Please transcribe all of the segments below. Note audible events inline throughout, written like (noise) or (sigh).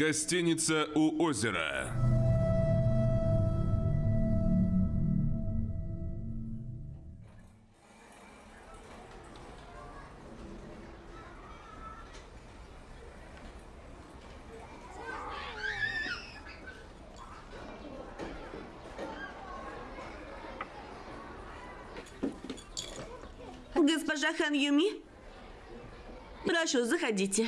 Гостиница у озера. Госпожа Хан Юми? Прошу, заходите.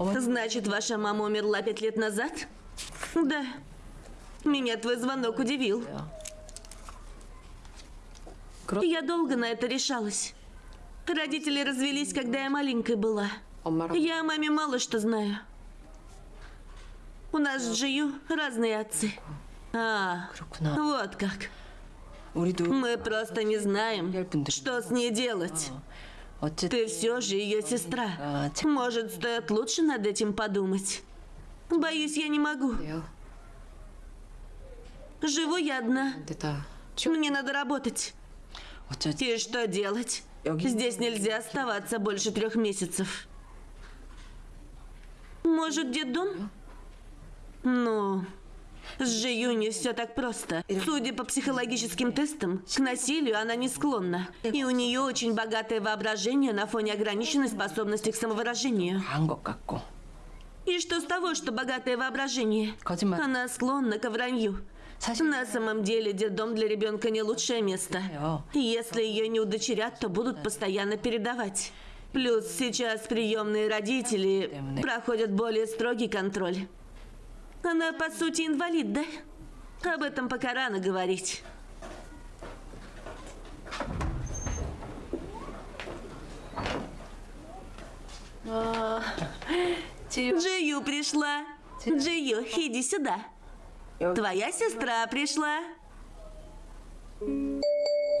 Значит, ваша мама умерла пять лет назад? Да. Меня твой звонок удивил. Я долго на это решалась. Родители развелись, когда я маленькой была. Я о маме мало что знаю. У нас с Джию разные отцы. А, вот как. Мы просто не знаем, что с ней делать. Ты все же ее сестра. Может, стоит лучше над этим подумать. Боюсь, я не могу. Живу я одна. Мне надо работать. И что делать? Здесь нельзя оставаться больше трех месяцев. Может, детдом? Ну, с Жи Юни все так просто. Судя по психологическим тестам, к насилию она не склонна. И у нее очень богатое воображение на фоне ограниченной способности к самовыражению. И что с того, что богатое воображение? Она склонна к вранью. На самом деле детдом для ребенка не лучшее место. Если ее не удочерят, то будут постоянно передавать. Плюс сейчас приемные родители проходят более строгий контроль. Она, по сути, инвалид, да? Об этом пока рано говорить. Джию пришла. Джию, иди сюда. Твоя сестра пришла.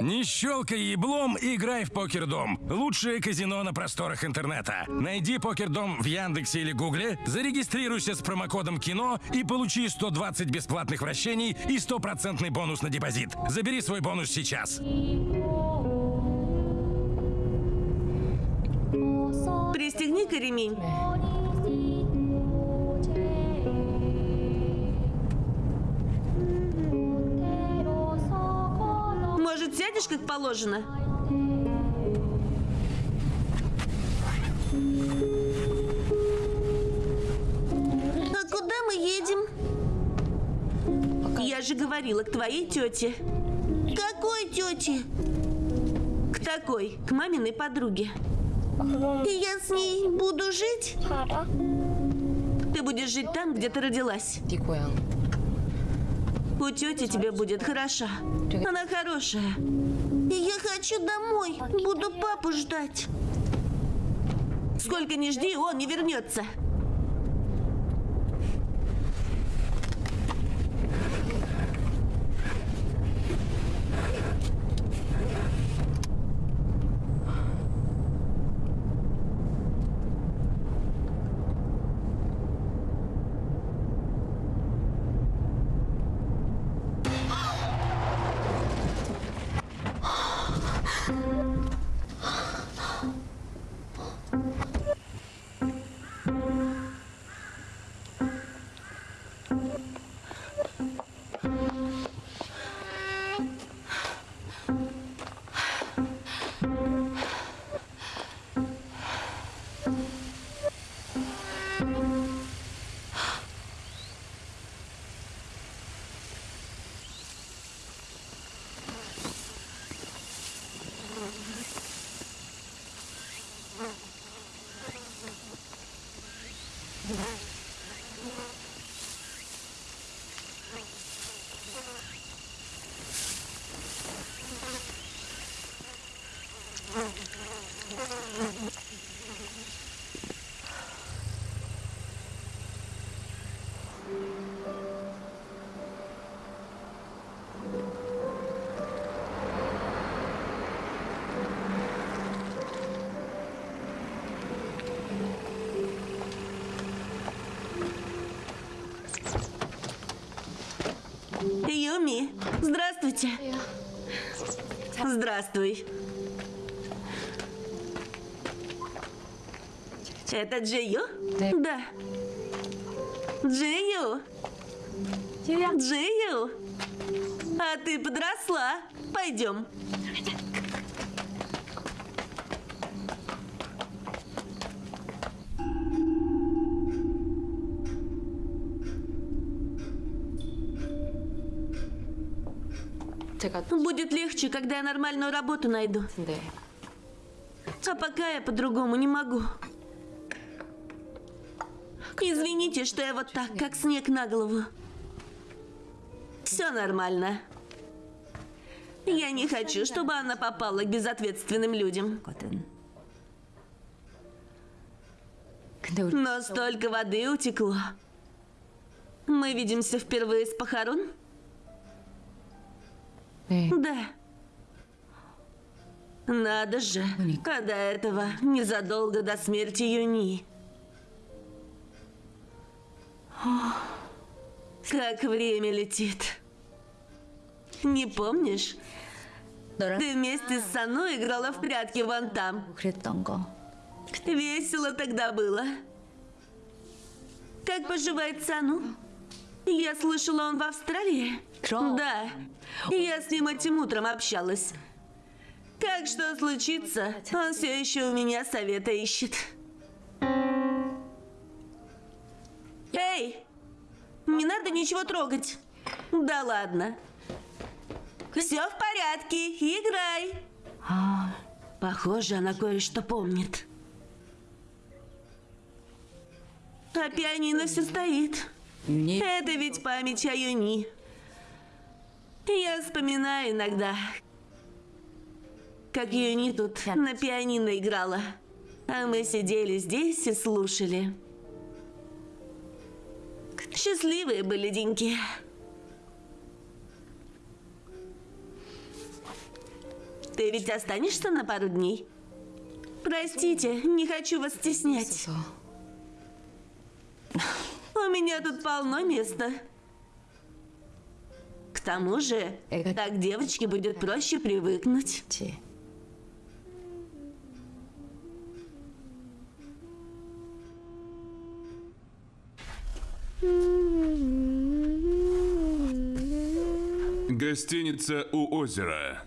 Не щелкай еблом, играй в Покердом. Лучшее казино на просторах интернета. Найди Покердом в Яндексе или Гугле, зарегистрируйся с промокодом КИНО и получи 120 бесплатных вращений и стопроцентный бонус на депозит. Забери свой бонус сейчас. Пристегни-ка ремень. Может, сядешь, как положено? А куда мы едем? Я же говорила, к твоей тете. Какой тете? К такой, к маминой подруге. И я с ней буду жить? Ты будешь жить там, где ты родилась. У тети тебе будет хорошо. Она хорошая. Я хочу домой. Буду папу ждать. Сколько не жди, он не вернется. Здравствуйте. Здравствуй. Это Джио? Да. Да. Джию! Джию! А ты подросла. Пойдем. когда я нормальную работу найду. Да. А пока я по-другому не могу. Извините, что я вот так, как снег на голову. Все нормально. Я не хочу, чтобы она попала к безответственным людям. Но столько воды утекло. Мы видимся впервые с похорон? Э. Да. Надо же, когда этого незадолго до смерти Юни. Как время летит. Не помнишь? Ты вместе с Сану играла в прятки вон там. Весело тогда было. Как поживает Сану? Я слышала, он в Австралии. Да. Я с ним этим утром общалась. Как что случится, он все еще у меня совета ищет. Эй! Не надо ничего трогать. Да ладно. Все в порядке, играй. Похоже, она кое-что помнит. А пианино все стоит. Это ведь память о Юни. Я вспоминаю иногда, как Юни тут на пианино играла. А мы сидели здесь и слушали. Счастливые были деньки. Ты ведь останешься на пару дней? Простите, не хочу вас стеснять. У меня тут полно места. К тому же, так девочке будет проще привыкнуть. Гостиница у озера.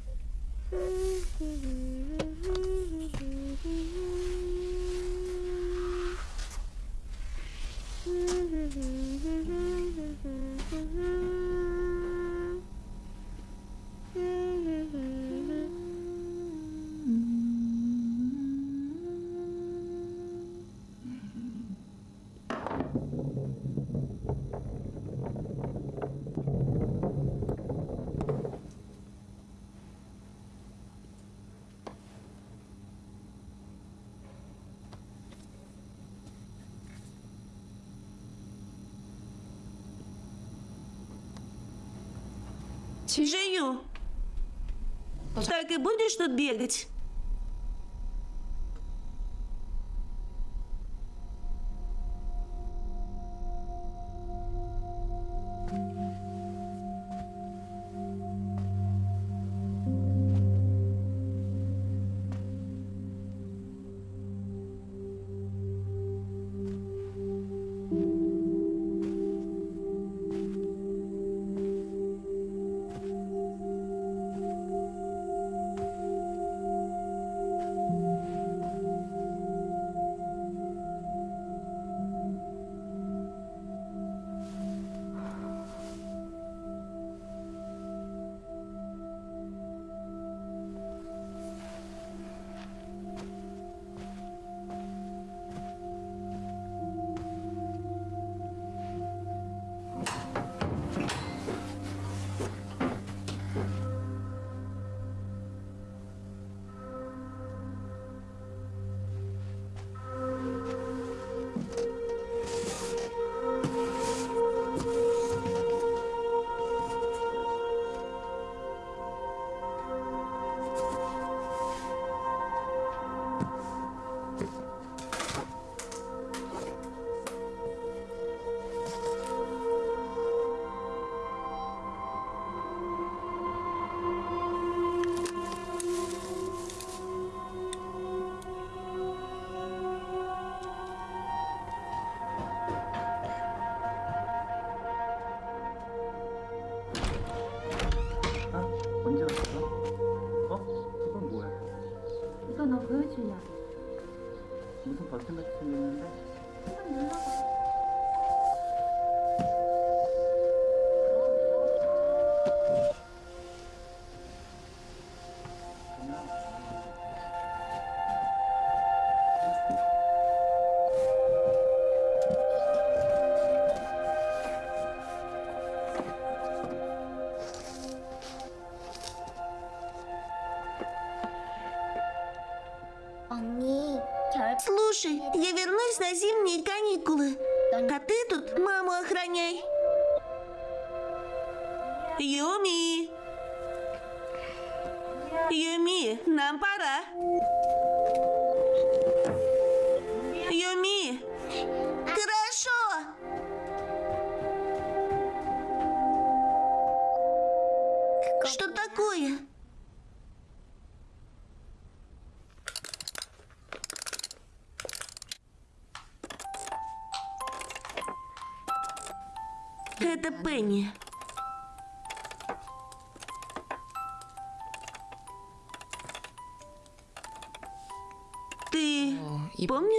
Жию. Так и будешь тут бегать?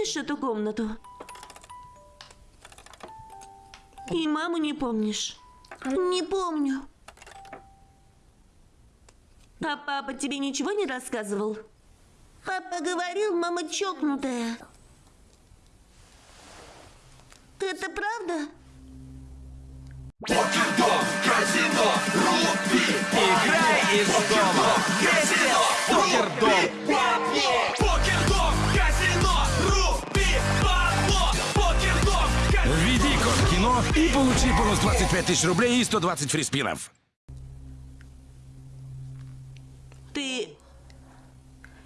Помнишь эту комнату? И маму не помнишь? Не помню. А папа тебе ничего не рассказывал? Папа говорил, мама чокнутая. Тысяч рублей и 120 фриспинов. Ты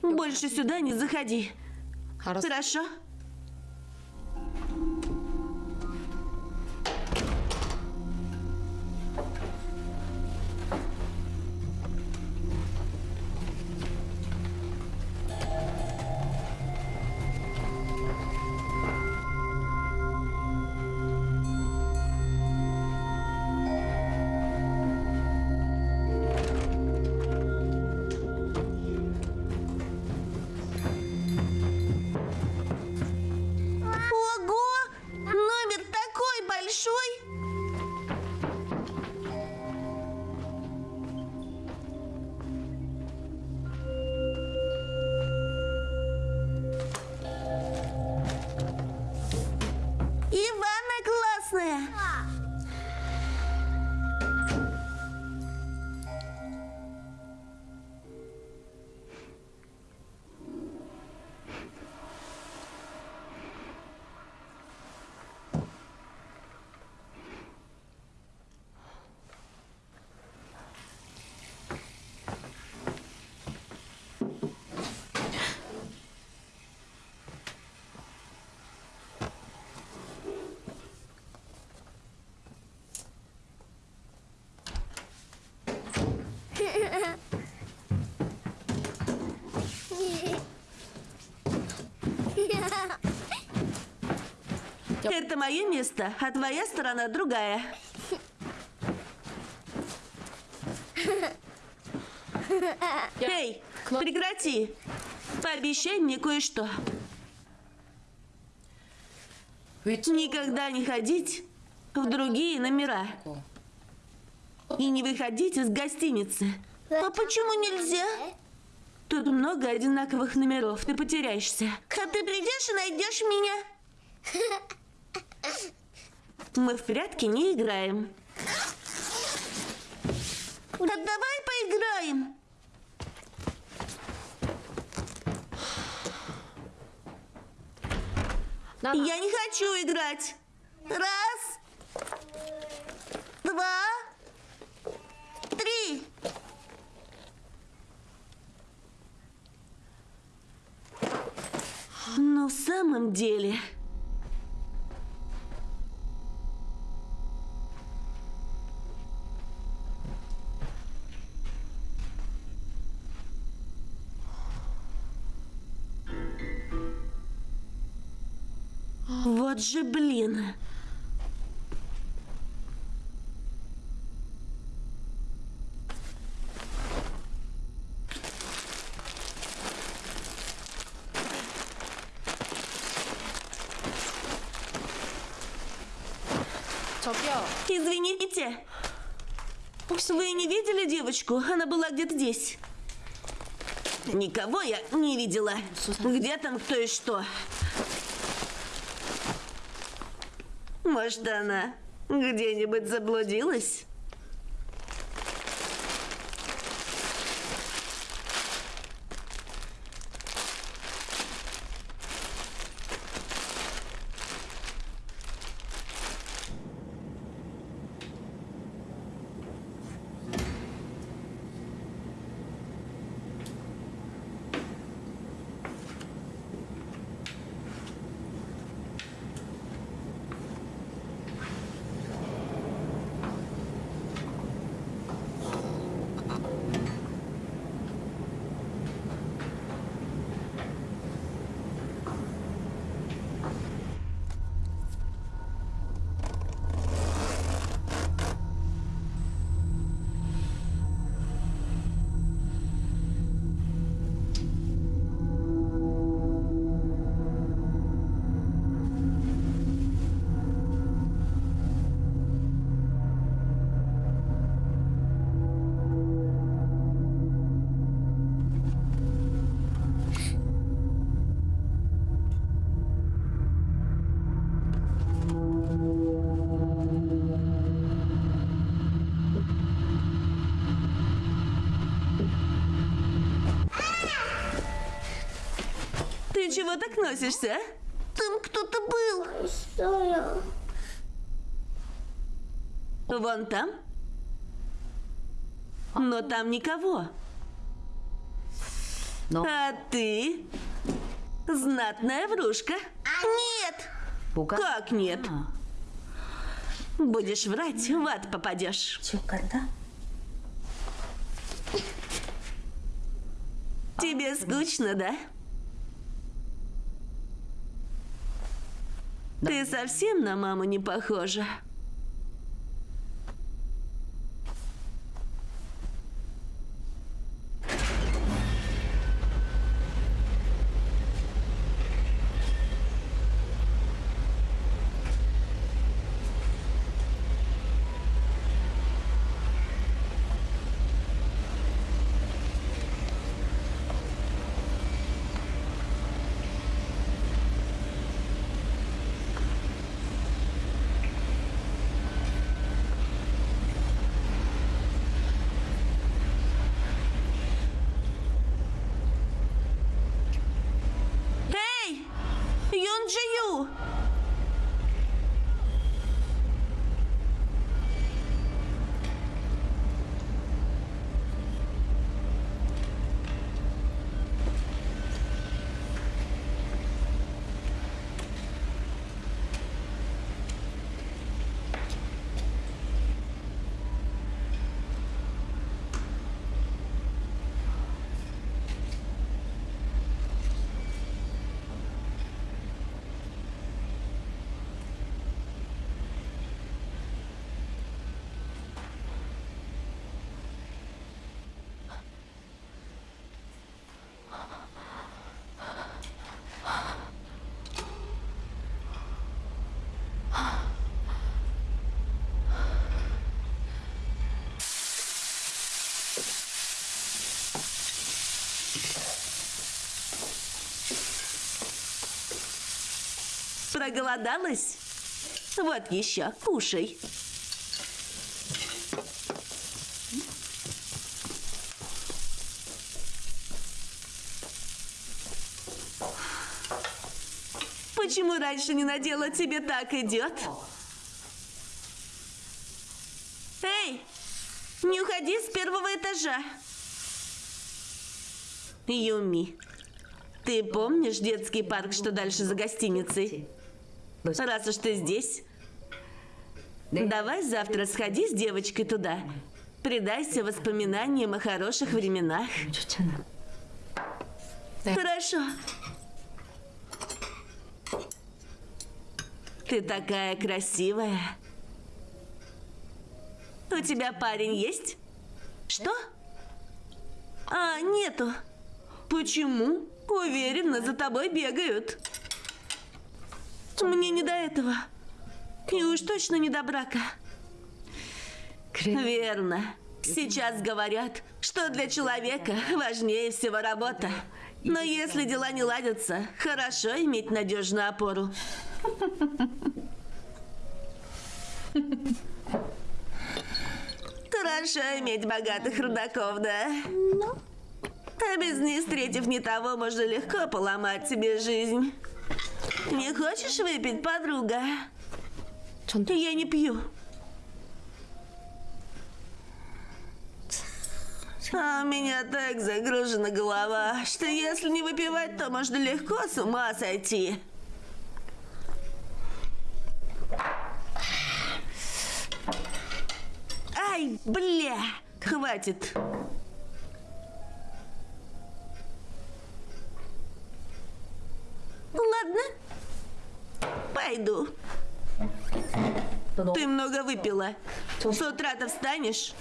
больше сюда не заходи. Хорошо? Это мое место, а твоя сторона другая. Эй, прекрати. Пообещай мне кое-что. Никогда не ходить в другие номера. И не выходить из гостиницы. А почему нельзя? Тут много одинаковых номеров, ты потеряешься. А ты придешь и найдешь меня? Мы в прятки не играем. Да давай поиграем. Я не хочу играть. Раз, два, три. Но в самом деле... Вот же блин! Извините. Вы не видели девочку? Она была где-то здесь. Никого я не видела. Где там кто и что? Может, она где-нибудь заблудилась? чего так носишься? А? Там кто-то был. Вон там? Но там никого. А ты? Знатная врушка. А, нет! Как нет? А. Будешь врать, в ад попадешь. Тебе скучно, да? Ты совсем на маму не похожа. Эй! Юнджию! Проголодалась? Вот еще, кушай. Почему раньше не надела, тебе так идет? Эй, не уходи с первого этажа. Юми, ты помнишь детский парк, что дальше за гостиницей? Ну, раз уж ты здесь, давай завтра сходи с девочкой туда. Предайся воспоминаниям о хороших временах. Хорошо. Ты такая красивая. У тебя парень есть? Что? А, нету. Почему? Уверена, за тобой бегают. Мне не до этого. И уж точно не до брака. Верно. Сейчас говорят, что для человека важнее всего работа. Но если дела не ладятся, хорошо иметь надежную опору. Хорошо иметь богатых рудаков, да? А без них, встретив не того, можно легко поломать себе жизнь. Не хочешь выпить, подруга? Я не пью. А у меня так загружена голова, что если не выпивать, то можно легко с ума сойти. Ай, бля! Хватит. Ладно, пойду. Ты много выпила. С утра-то встанешь?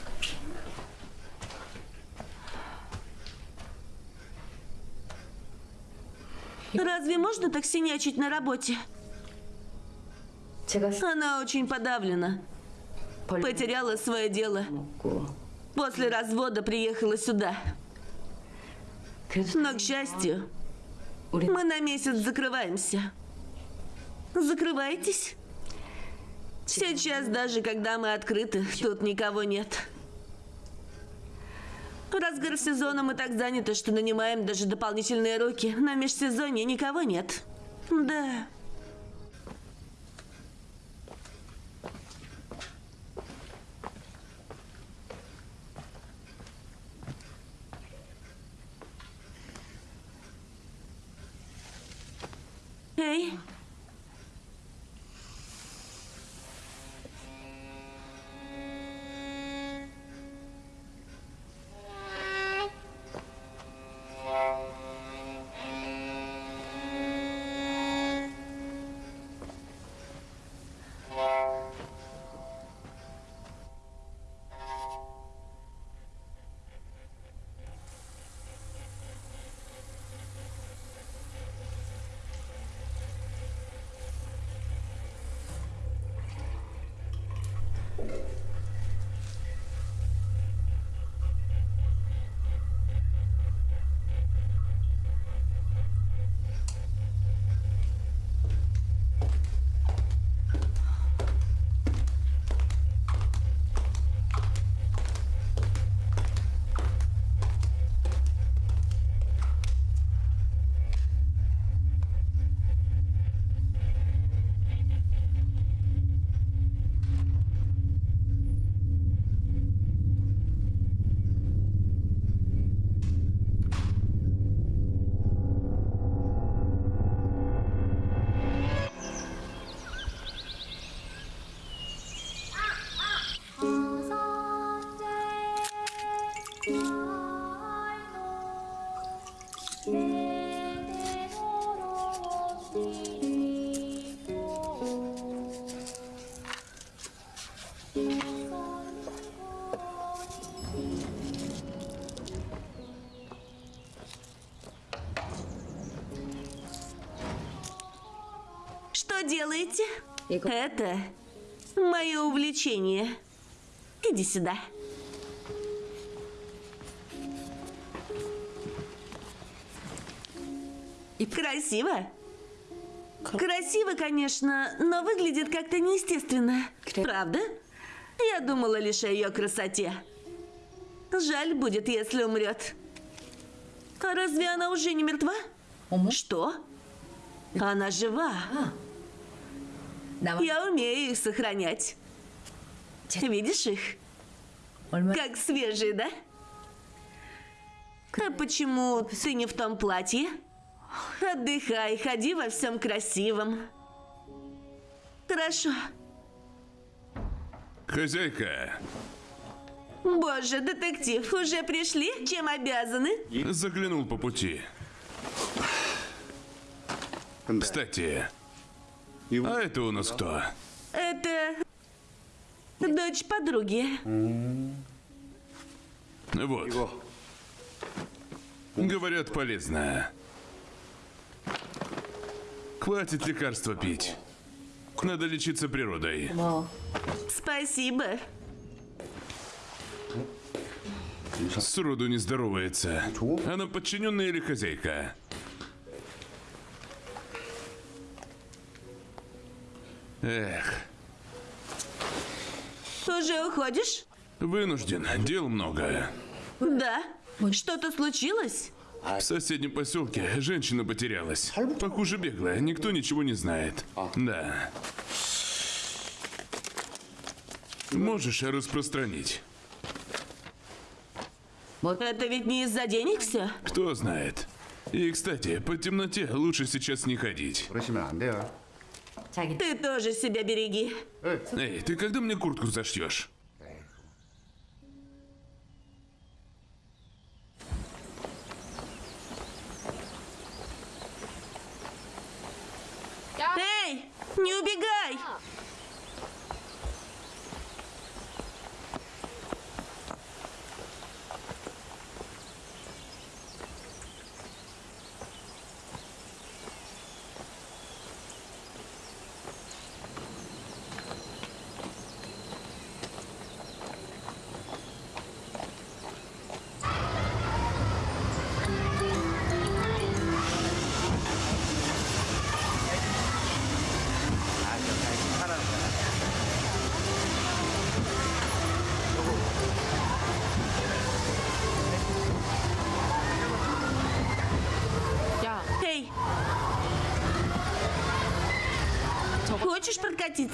Разве можно так синячить на работе? Она очень подавлена. Потеряла свое дело. После развода приехала сюда. Но, к счастью, мы на месяц закрываемся. Закрывайтесь. Сейчас, даже когда мы открыты, тут никого нет. В разгар сезона мы так заняты, что нанимаем даже дополнительные руки. На межсезонье никого нет. Да. Эй, делаете? Это мое увлечение. Иди сюда. Красиво. Красиво, конечно, но выглядит как-то неестественно. Правда? Я думала лишь о ее красоте. Жаль будет, если умрет. А разве она уже не мертва? Что? Она жива. Давай. Я умею их сохранять. Видишь их? Как свежие, да? А почему ты не в том платье? Отдыхай, ходи во всем красивом. Хорошо. Хозяйка. Боже, детектив, уже пришли? Чем обязаны? Заглянул по пути. Кстати, а это у нас кто? Это дочь подруги. Вот. Говорят, полезная. Хватит лекарства пить. Надо лечиться природой. Спасибо. Сроду не здоровается. Она подчиненная или хозяйка? Эх, Уже уходишь? вынужден. Дел много. Да. Что-то случилось? В соседнем поселке женщина потерялась. Похоже, беглая. Никто ничего не знает. Да. Можешь распространить? Это ведь не из-за денег все? Кто знает. И, кстати, по темноте лучше сейчас не ходить. Тяги. Ты тоже себя береги. Эй, ты когда мне куртку зашьешь? Эй, не убегай!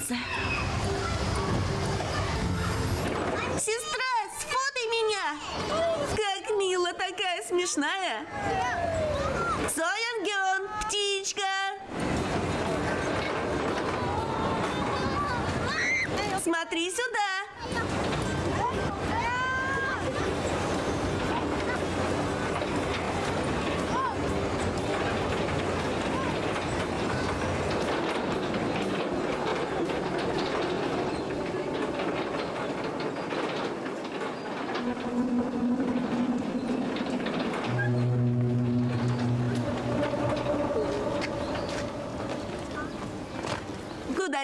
Прокатиться? Сестра, сфотай меня! Как мило, такая смешная!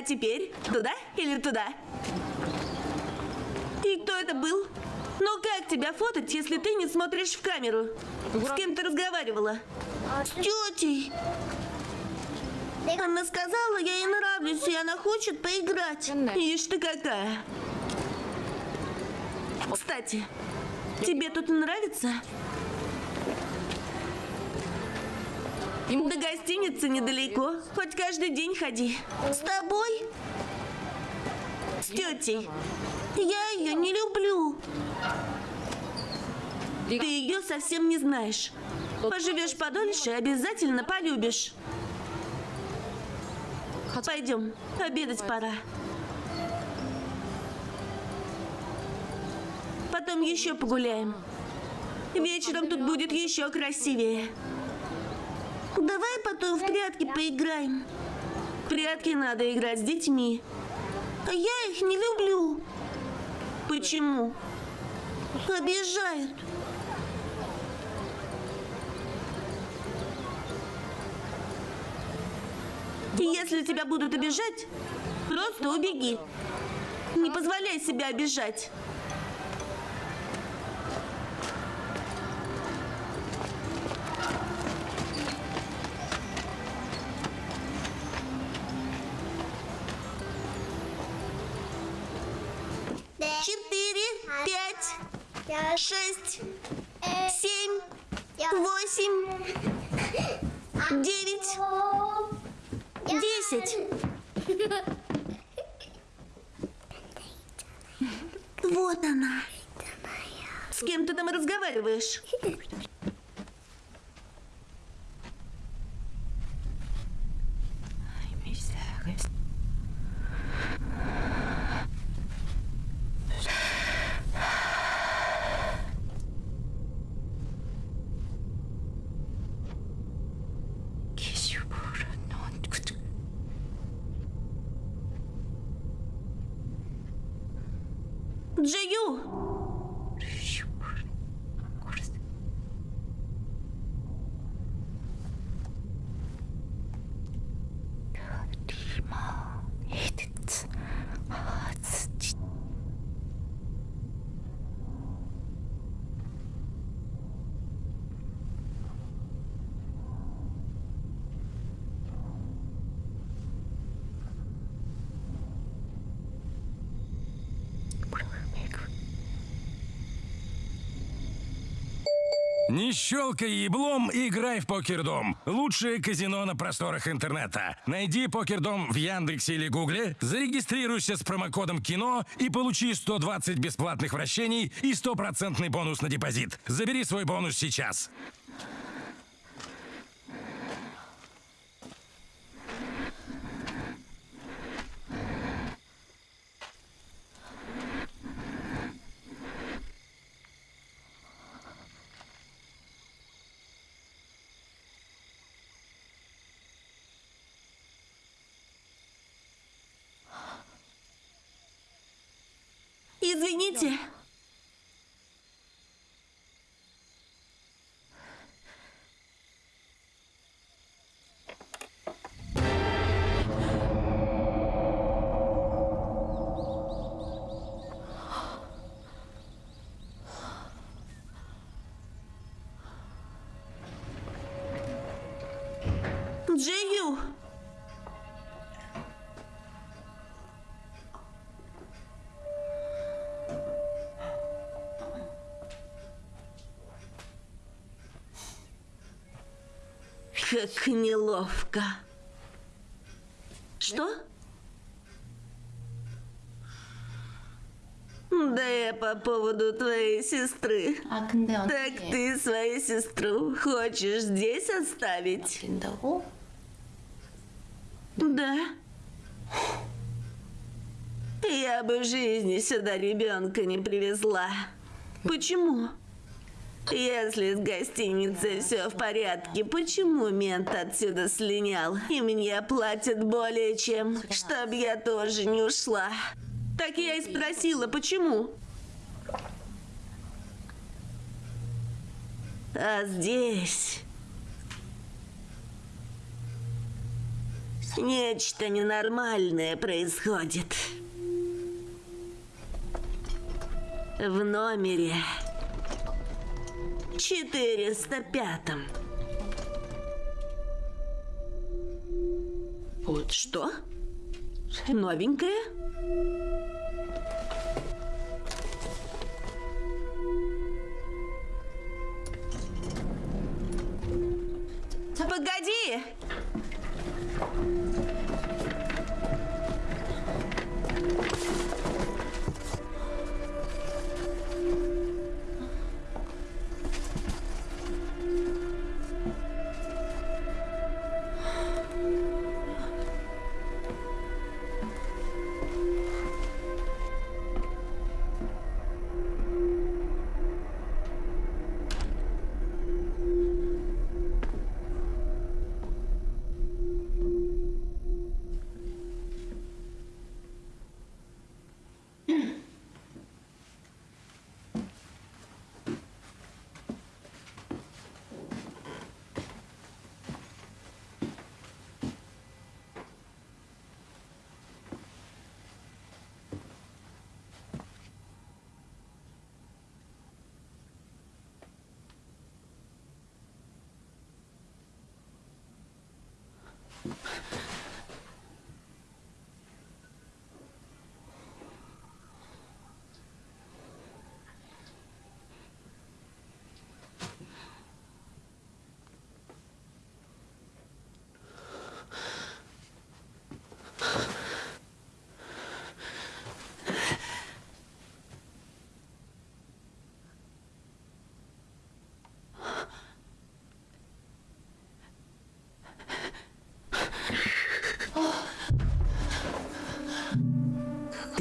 Теперь? Туда или туда? И кто это был? Ну как тебя фотать, если ты не смотришь в камеру? С кем ты разговаривала? С тетей. Она сказала, я ей нравлюсь, и она хочет поиграть. Ишь ты какая. Кстати, тебе тут нравится? До гостиницы недалеко. Хоть каждый день ходи. С тобой? С тетей. Я ее не люблю. Ты ее совсем не знаешь. Поживешь подольше, обязательно полюбишь. Пойдем, обедать пора. Потом еще погуляем. Вечером тут будет еще красивее. Давай потом в прятки поиграем. В прятки надо играть с детьми. А я их не люблю. Почему? Обижают. Если тебя будут обижать, просто убеги. Не позволяй себя обижать. Шесть, семь, восемь, девять, десять. (laughs) Вот она. С кем ты там разговариваешь? (laughs) Джию! Не щелкай еблом, играй в Покердом. Лучшее казино на просторах интернета. Найди Покердом в Яндексе или Гугле, зарегистрируйся с промокодом КИНО и получи 120 бесплатных вращений и стопроцентный бонус на депозит. Забери свой бонус сейчас. Извините. Джею. Как неловко. Что? Да я по поводу твоей сестры. Так ты свою сестру хочешь здесь оставить? Да. Я бы в жизни сюда ребенка не привезла. Почему? Если с гостиницей все в порядке, почему мент отсюда слинял? И мне платят более чем, чтоб я тоже не ушла. Так я и спросила, почему? А здесь Нечто ненормальное происходит. В номере 405. Вот что? Новенькое? Погоди! ちょっと。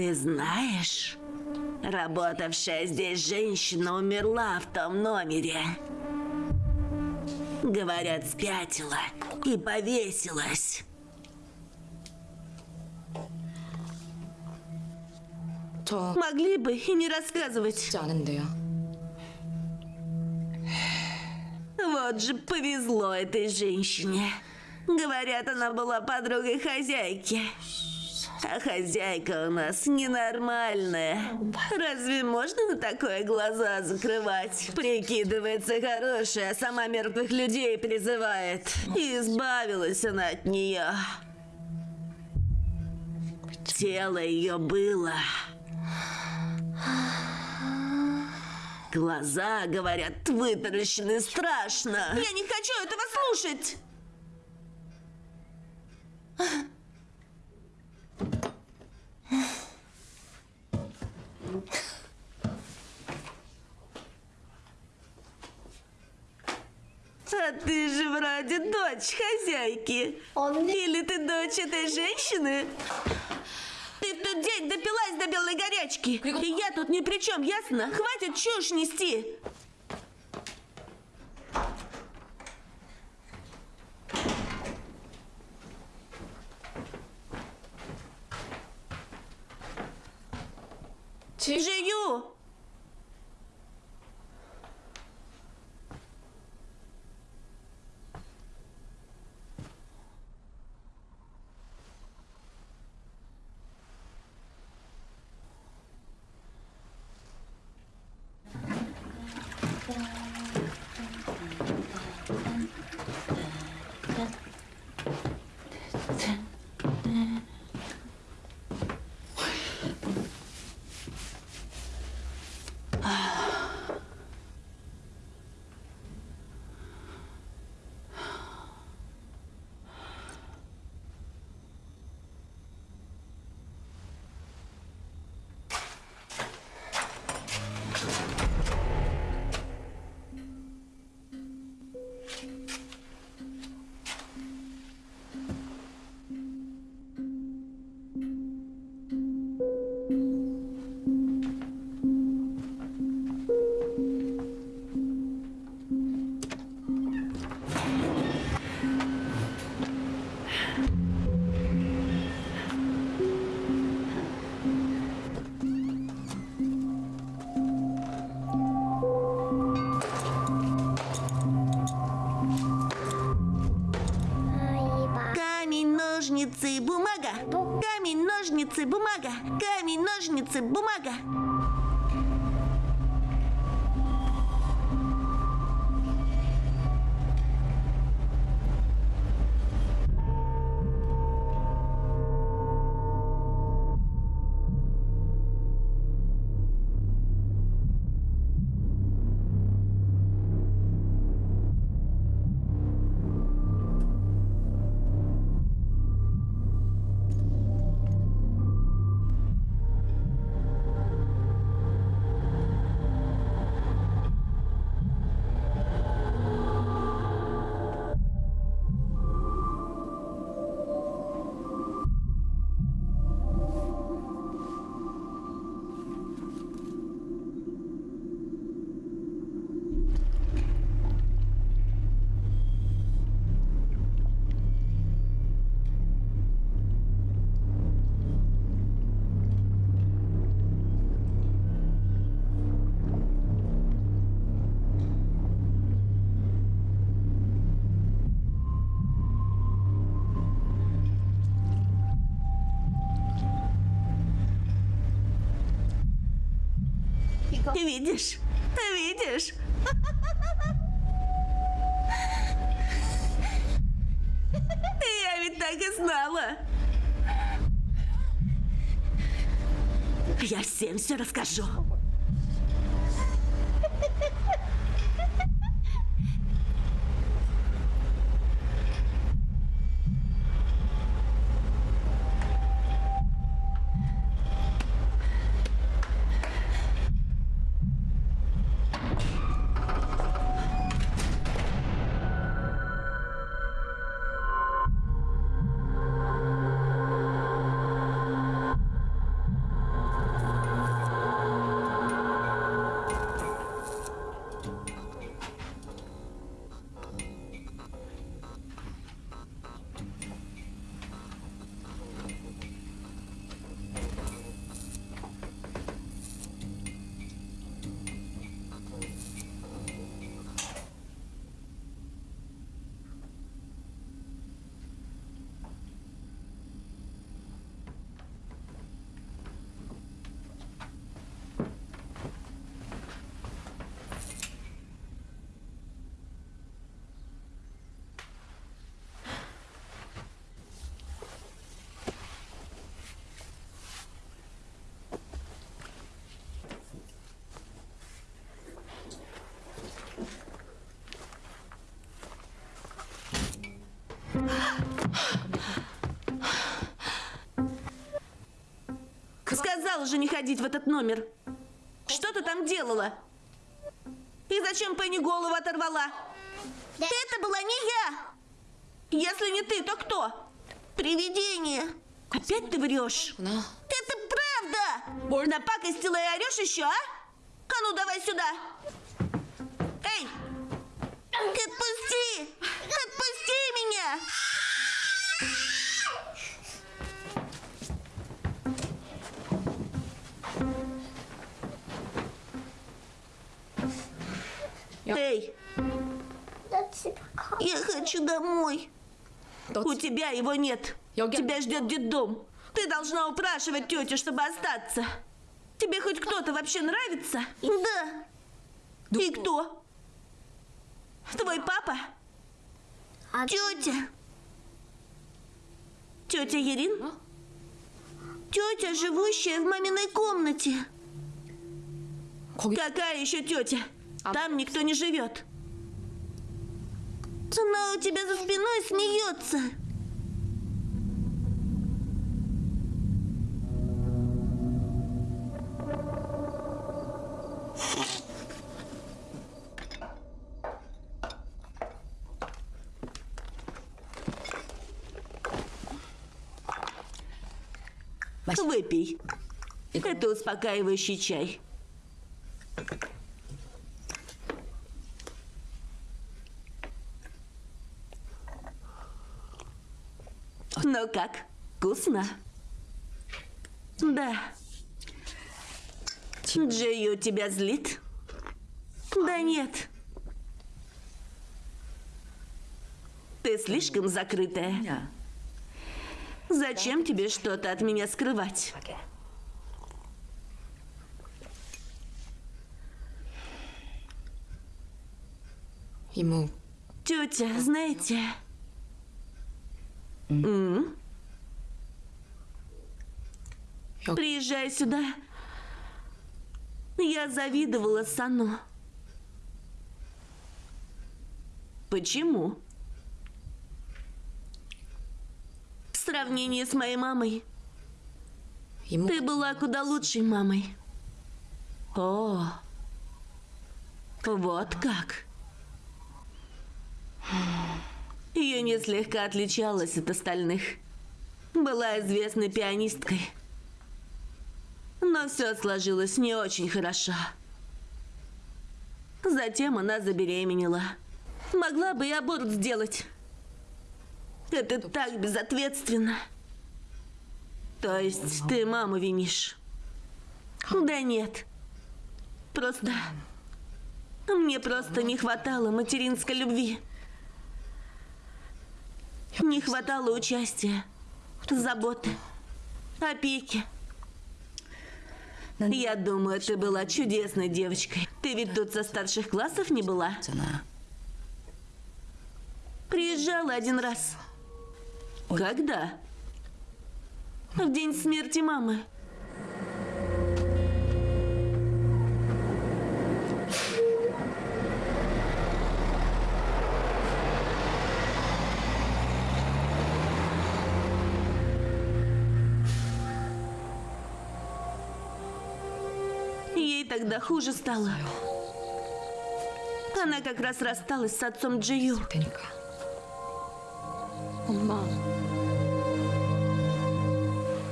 Ты знаешь, работавшая здесь женщина умерла в том номере. Говорят, спятила и повесилась. Могли бы и не рассказывать. Вот же повезло этой женщине. Говорят, она была подругой хозяйки. А хозяйка у нас ненормальная. Разве можно на такое глаза закрывать? Прикидывается хорошая, а сама мертвых людей призывает. И избавилась она от нее. Тело ее было Глаза, говорят, вытаращены страшно. Я не хочу этого слушать. А ты же вроде дочь хозяйки. Или ты дочь этой женщины? Ты в тот день допилась до белой горячки. И я тут ни при чем, ясно? Хватит чушь нести. Жию! Камень, ножницы, бумага. Камень, ножницы, бумага. Видишь? Видишь? Я ведь так и знала. Я всем все расскажу. Сказала же не ходить в этот номер. Что ты там делала? И зачем Пенни голову оторвала? Это была не я. Если не ты, то кто? Привидение. Опять ты врешь? Это правда! Напакостила и орешь еще, а? А ну давай сюда! У тебя его нет. Тебя ждет детдом. Ты должна упрашивать тетю, чтобы остаться. Тебе хоть кто-то вообще нравится? Да. И кто? Твой папа? Тетя? Тетя Ерин? Тетя, живущая в маминой комнате. Какая еще тетя? Там никто не живет. Она у тебя за спиной смеется. Выпей. Это успокаивающий чай. Ну как, вкусно? Да. Джейю тебя злит? Да нет. Ты слишком закрытая. Зачем тебе что-то от меня скрывать? 이모, Тетя, знаете... Приезжай сюда. Я завидовала Сану. Почему? В сравнении с моей мамой, 이모, ты была куда лучшей мамой. О, вот как. Юни слегка отличалась от остальных. Была известной пианисткой. Но все сложилось не очень хорошо. Затем она забеременела. Могла бы и аборт сделать. Это так безответственно. То есть ты маму винишь? Да нет. Просто... Мне просто не хватало материнской любви. Не хватало участия, заботы, опеки. Я думаю, ты была чудесной девочкой. Ты ведь тут со старших классов не была? Приезжала один раз. Когда? В день смерти мамы. тогда хуже стало. Она как раз рассталась с отцом Джию.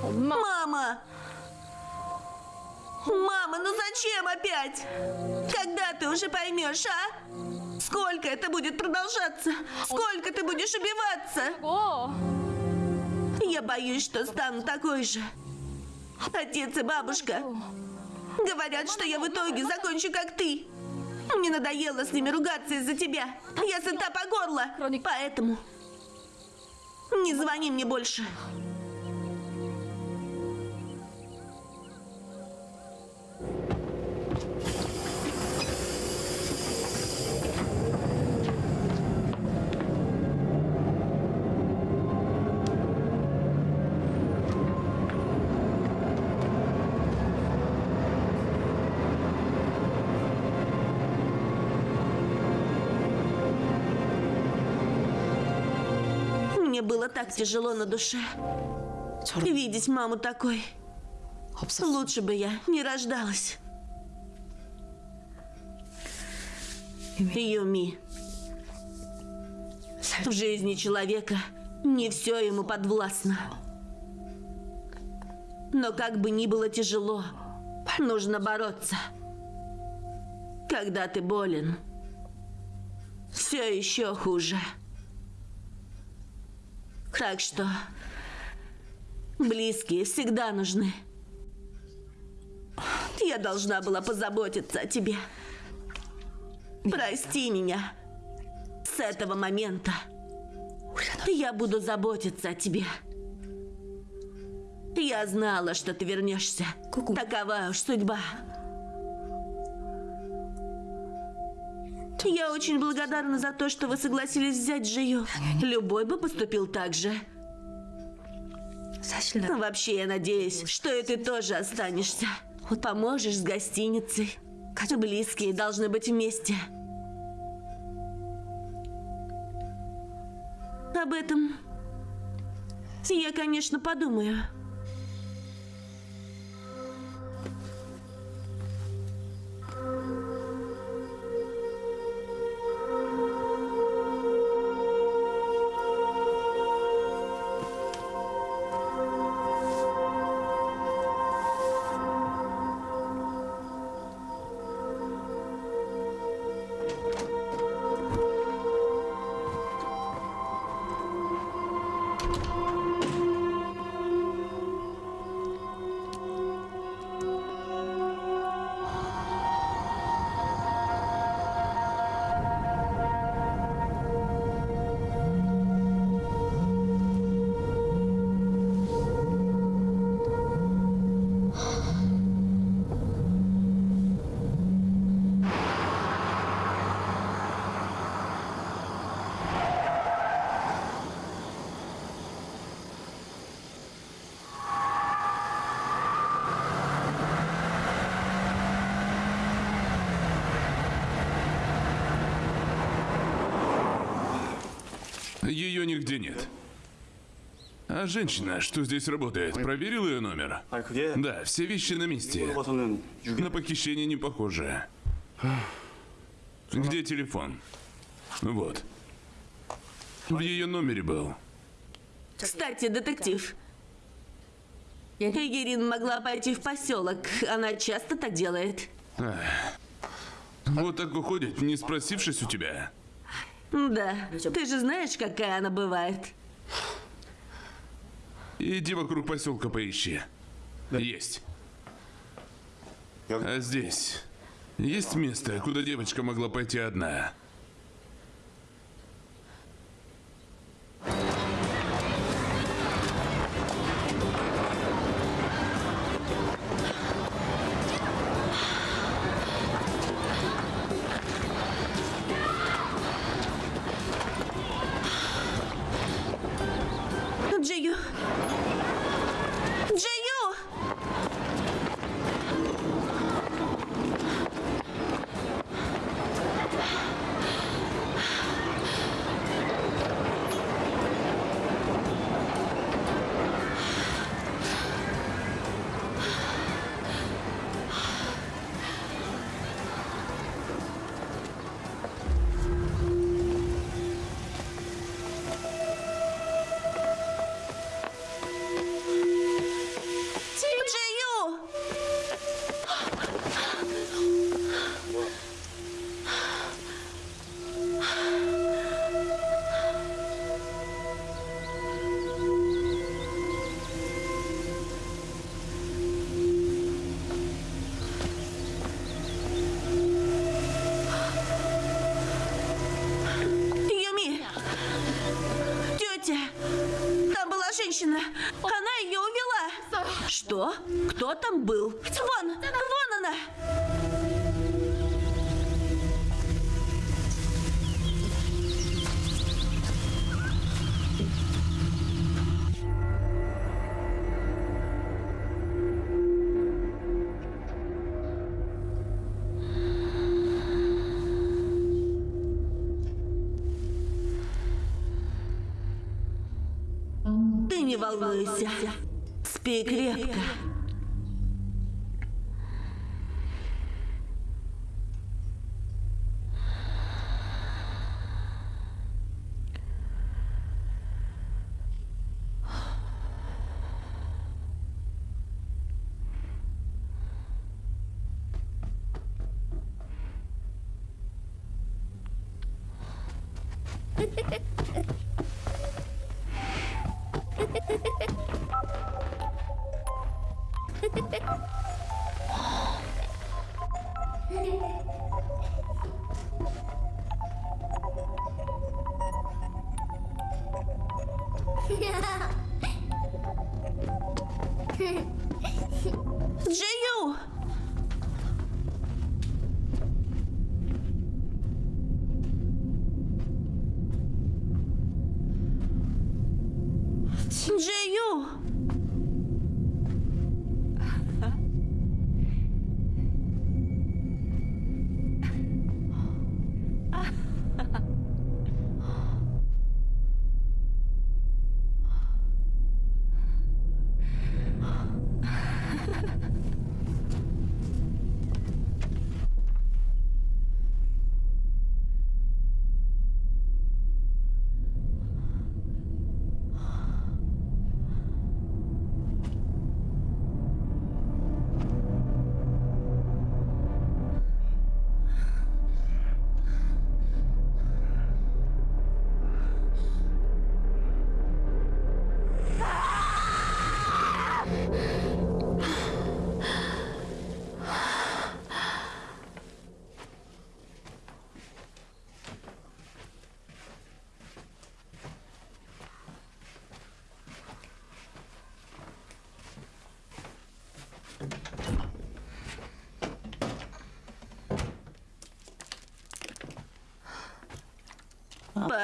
Мама! Мама, ну зачем опять? Когда ты уже поймешь, а? Сколько это будет продолжаться? Сколько ты будешь убиваться? Я боюсь, что стану такой же. Отец и бабушка говорят, что я в итоге закончу как ты. Мне надоело с ними ругаться из-за тебя. Я сыта по горло. Поэтому не звони мне больше. было так тяжело на душе. Видеть маму такой. Лучше бы я не рождалась. Юми. В жизни человека не все ему подвластно. Но как бы ни было тяжело, нужно бороться. Когда ты болен, все еще хуже. Так что близкие всегда нужны. Я должна была позаботиться о тебе. Прости меня. С этого момента я буду заботиться о тебе. Я знала, что ты вернешься. Такова уж судьба. Я очень благодарна за то, что вы согласились взять Джио. Любой бы поступил так же. Вообще, я надеюсь, что и ты тоже останешься. Поможешь с гостиницей. Близкие должны быть вместе. Об этом я, конечно, подумаю. ее нигде нет. А женщина, что здесь работает, проверил ее номер? Да, все вещи на месте. На похищение не похоже. Где телефон? Вот. В ее номере был. Кстати, детектив. Эгерин могла пойти в поселок. Она часто так делает. Ах. Вот так уходит, не спросившись у тебя. Да. Ты же знаешь, какая она бывает. Иди вокруг поселка поищи. Есть. А здесь есть место, куда девочка могла пойти одна. Волнуйся. Спи крепко. Джию! (laughs) Pickle?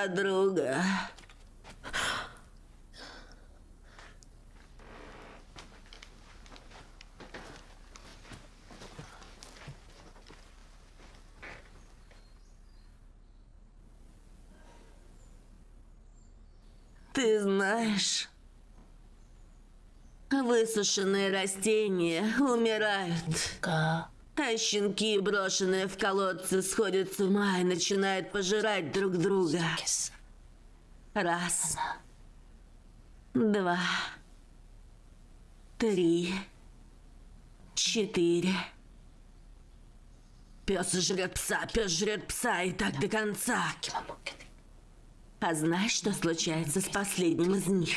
Подруга. Ты знаешь, высушенные растения умирают. А щенки, брошенные в колодцы, сходят с ума и начинают пожирать друг друга. Раз. Два. Три. Четыре. Пес жрет пса, пес жрет пса, и так до конца. А знаешь, что случается с последним из них?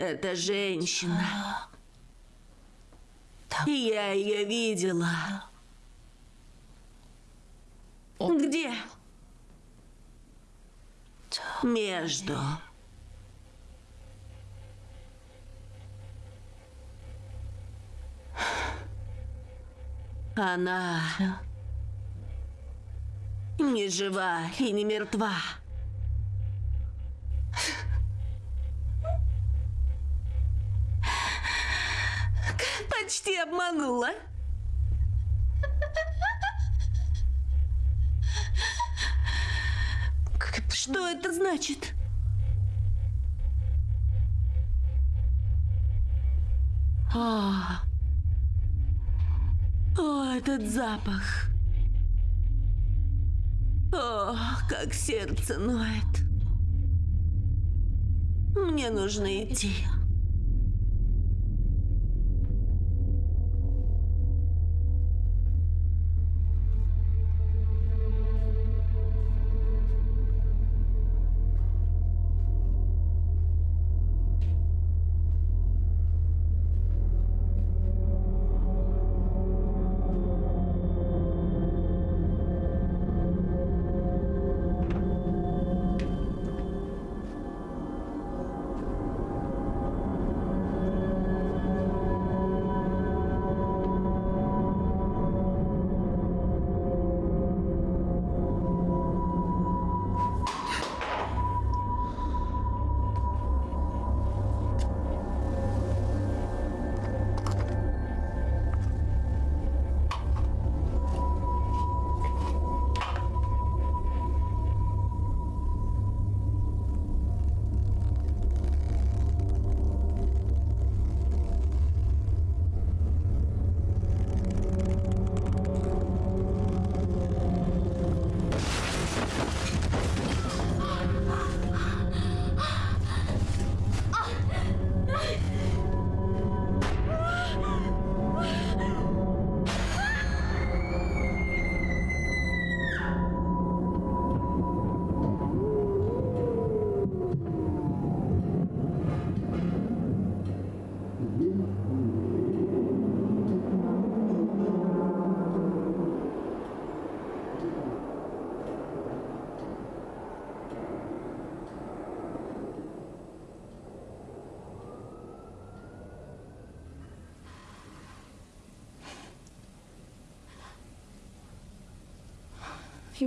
Это женщина. И я ее видела. Где? Между. Она не жива и не мертва. Почти обманула. Что это значит? О, о, этот запах. О, как сердце ноет. Мне нужно идти.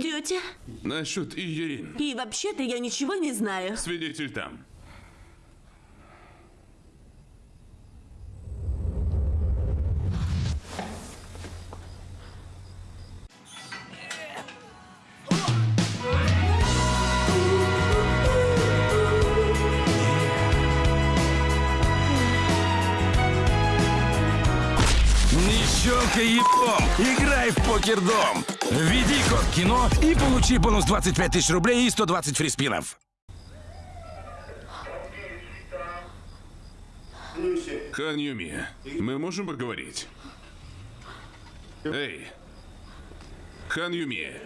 Тетя? Насчет Иерин. И вообще-то я ничего не знаю. Свидетель там. Не щелкай еблом, играй в покердом. Получи бонус 25 тысяч рублей и 120 фриспинов. Хан Юми, мы можем поговорить? Эй! Хан Юми!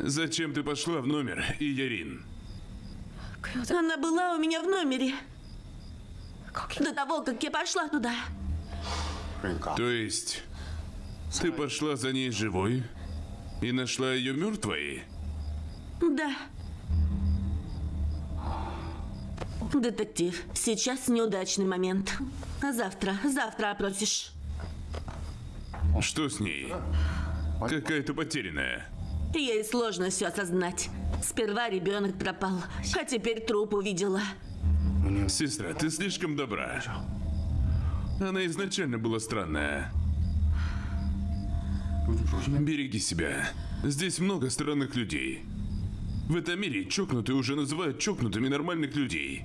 Зачем ты пошла в номер, Иерин? Она была у меня в номере. До того, как я пошла туда. То есть, ты пошла за ней живой и нашла ее мертвой? Да. Детектив, сейчас неудачный момент. А завтра, завтра опросишь. Что с ней? Какая-то потерянная. Ей сложно все осознать. Сперва ребенок пропал, а теперь труп увидела. Сестра, ты слишком добра. Она изначально была странная. Береги себя. Здесь много странных людей. В этом мире чокнутые уже называют чокнутыми нормальных людей.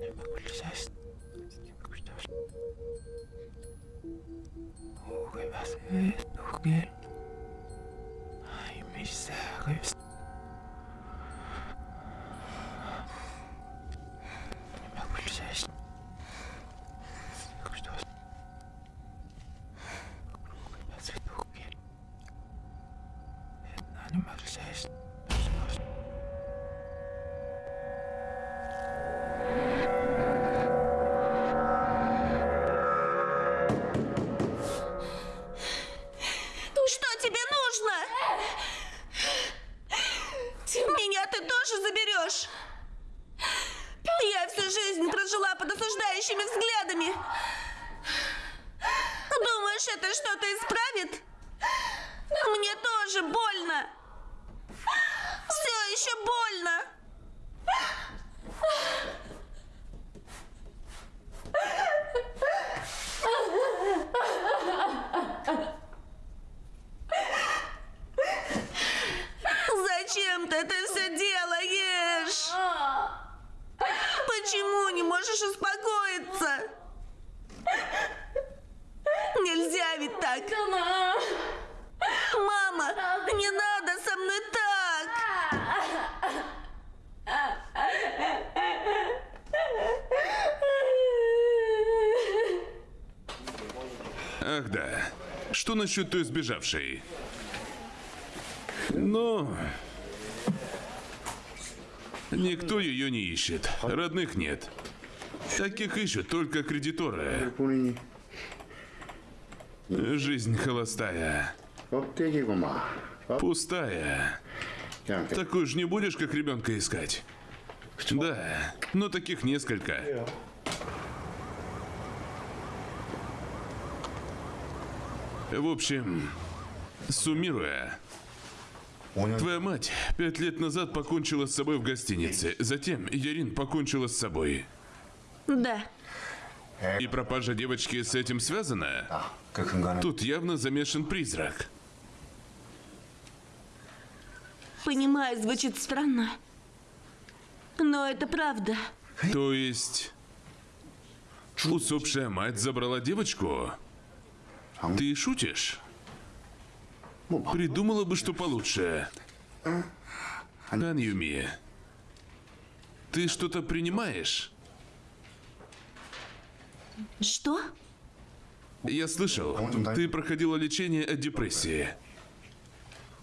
Nebulización. Jugué bases, jugué. Ay, mis sagres. Ах, да. Что насчет той сбежавшей? Ну... Никто ее не ищет. Родных нет. Таких ищут только кредиторы. Жизнь холостая. Пустая. Такую же не будешь, как ребенка искать? Да, но таких несколько. В общем, суммируя, Твоя мать пять лет назад покончила с собой в гостинице. Затем Ярин покончила с собой. Да. И пропажа девочки с этим связана? Тут явно замешан призрак. Понимаю, звучит странно. Но это правда. То есть... Усопшая мать забрала девочку? Ты шутишь? Придумала бы что получше. Хан Юми, ты что-то принимаешь? Что? Я слышал, ты проходила лечение от депрессии.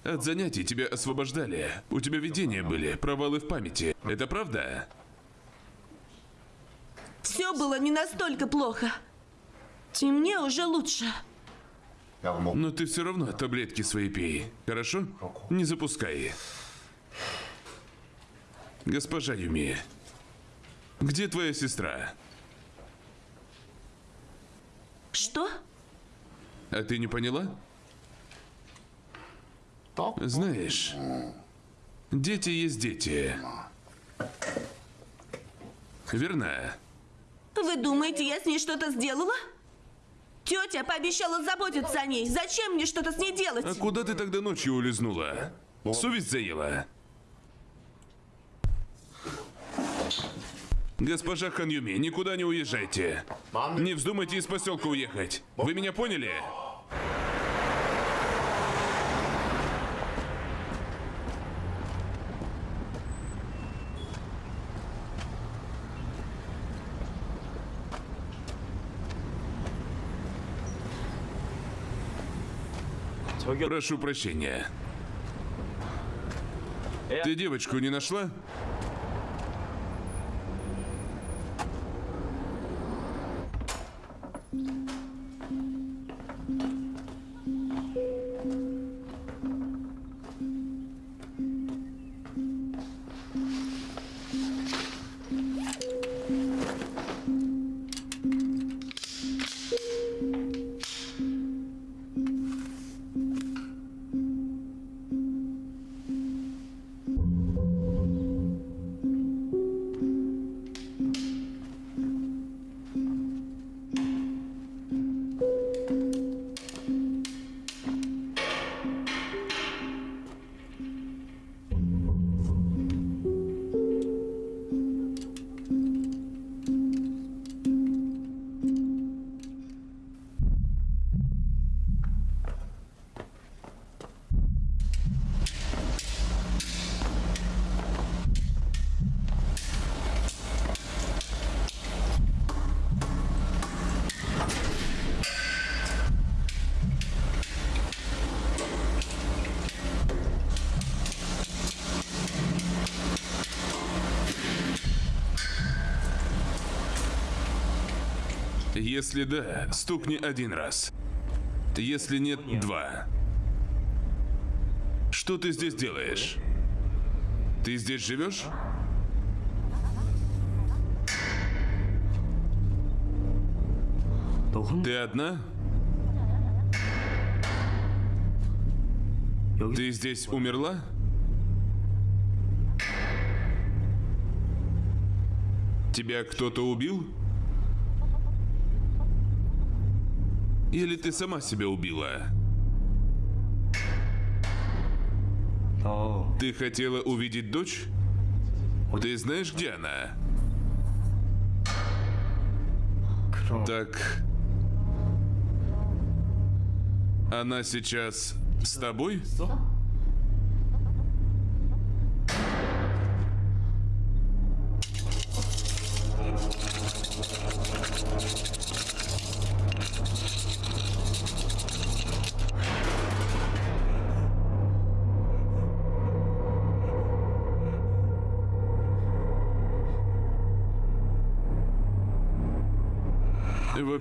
От занятий тебя освобождали. У тебя видения были, провалы в памяти. Это правда? Все было не настолько плохо. И мне уже лучше. Но ты все равно таблетки свои пей. Хорошо? Не запускай. Госпожа Юми, где твоя сестра? Что? А ты не поняла? Знаешь, дети есть дети. Верно? Вы думаете, я с ней что-то сделала? Тетя пообещала заботиться о ней. Зачем мне что-то с ней делать? А куда ты тогда ночью улизнула? Совесть заела? Госпожа Ханюми, никуда не уезжайте. Не вздумайте из поселка уехать. Вы меня поняли? Прошу прощения. Ты девочку не нашла? Если да, стукни один раз. Если нет, два. Что ты здесь делаешь? Ты здесь живешь? Ты одна? Ты здесь умерла? Тебя кто-то убил? Или ты сама себя убила? Ты хотела увидеть дочь? Ты знаешь, где она? Так... Она сейчас с тобой?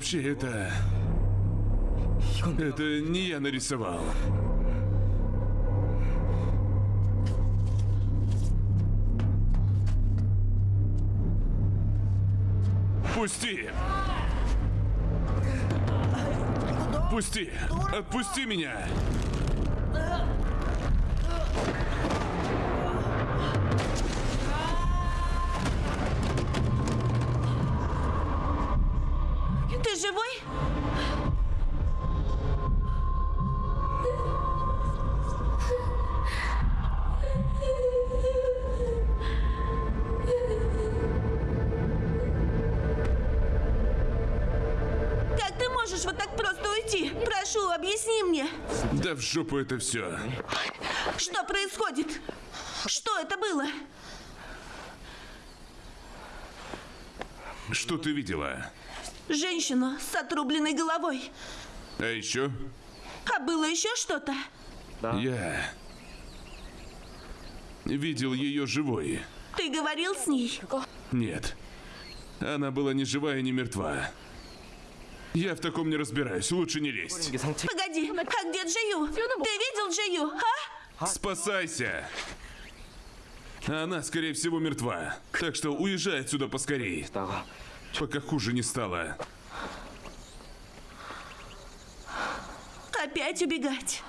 Вообще, это... Это не я нарисовал. Пусти! Пусти! Отпусти меня! Жопу это все. что происходит? Что это было? Что ты видела? Женщину с отрубленной головой. А еще А было еще что-то? я видел ее живой. Ты говорил с ней? Нет. Она была ни живая, ни мертва. Я в таком не разбираюсь, лучше не лезть. Погоди, а где Джию? Ты видел Джию, а? Спасайся! Она, скорее всего, мертва. Так что уезжай отсюда поскорее. Пока хуже не стало. Опять убегать.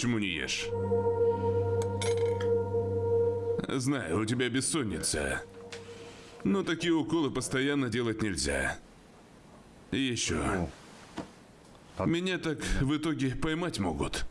Почему не ешь? Знаю, у тебя бессонница. Но такие уколы постоянно делать нельзя. И еще. Меня так в итоге поймать могут.